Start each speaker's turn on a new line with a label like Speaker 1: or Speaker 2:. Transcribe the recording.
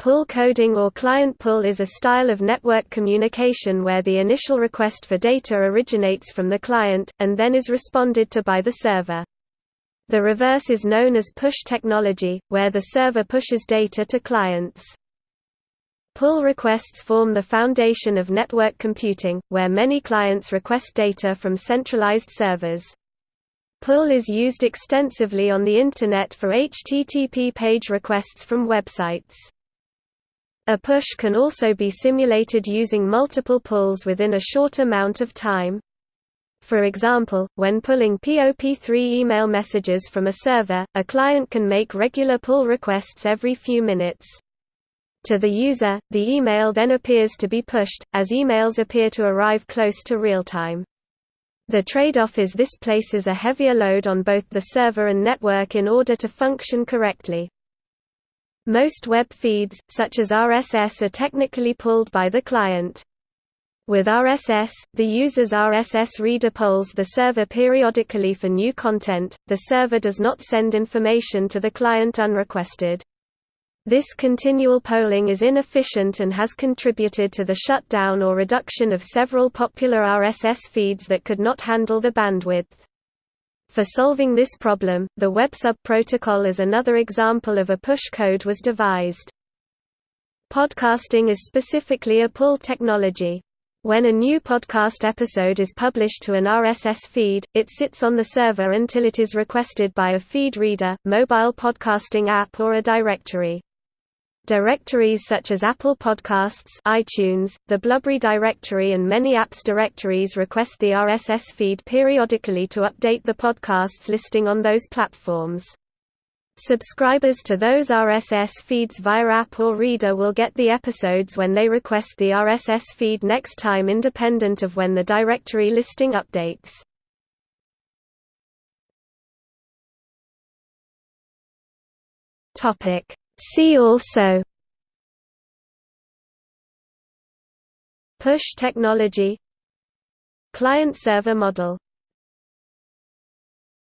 Speaker 1: Pull coding or client pull is a style of network communication where the initial request for data originates from the client, and then is responded to by the server. The reverse is known as push technology, where the server pushes data to clients. Pull requests form the foundation of network computing, where many clients request data from centralized servers. Pull is used extensively on the Internet for HTTP page requests from websites. A push can also be simulated using multiple pulls within a short amount of time. For example, when pulling POP3 email messages from a server, a client can make regular pull requests every few minutes. To the user, the email then appears to be pushed, as emails appear to arrive close to real-time. The trade-off is this places a heavier load on both the server and network in order to function correctly. Most web feeds, such as RSS are technically pulled by the client. With RSS, the user's RSS reader polls the server periodically for new content, the server does not send information to the client unrequested. This continual polling is inefficient and has contributed to the shutdown or reduction of several popular RSS feeds that could not handle the bandwidth. For solving this problem, the WebSub protocol as another example of a push code was devised. Podcasting is specifically a pull technology. When a new podcast episode is published to an RSS feed, it sits on the server until it is requested by a feed reader, mobile podcasting app or a directory. Directories such as Apple Podcasts iTunes, the Blubrry directory and many apps directories request the RSS feed periodically to update the podcasts listing on those platforms. Subscribers to those RSS feeds via app or reader will get the episodes when they request the RSS feed next time independent of when the directory listing updates. Topic See also Push technology Client-server model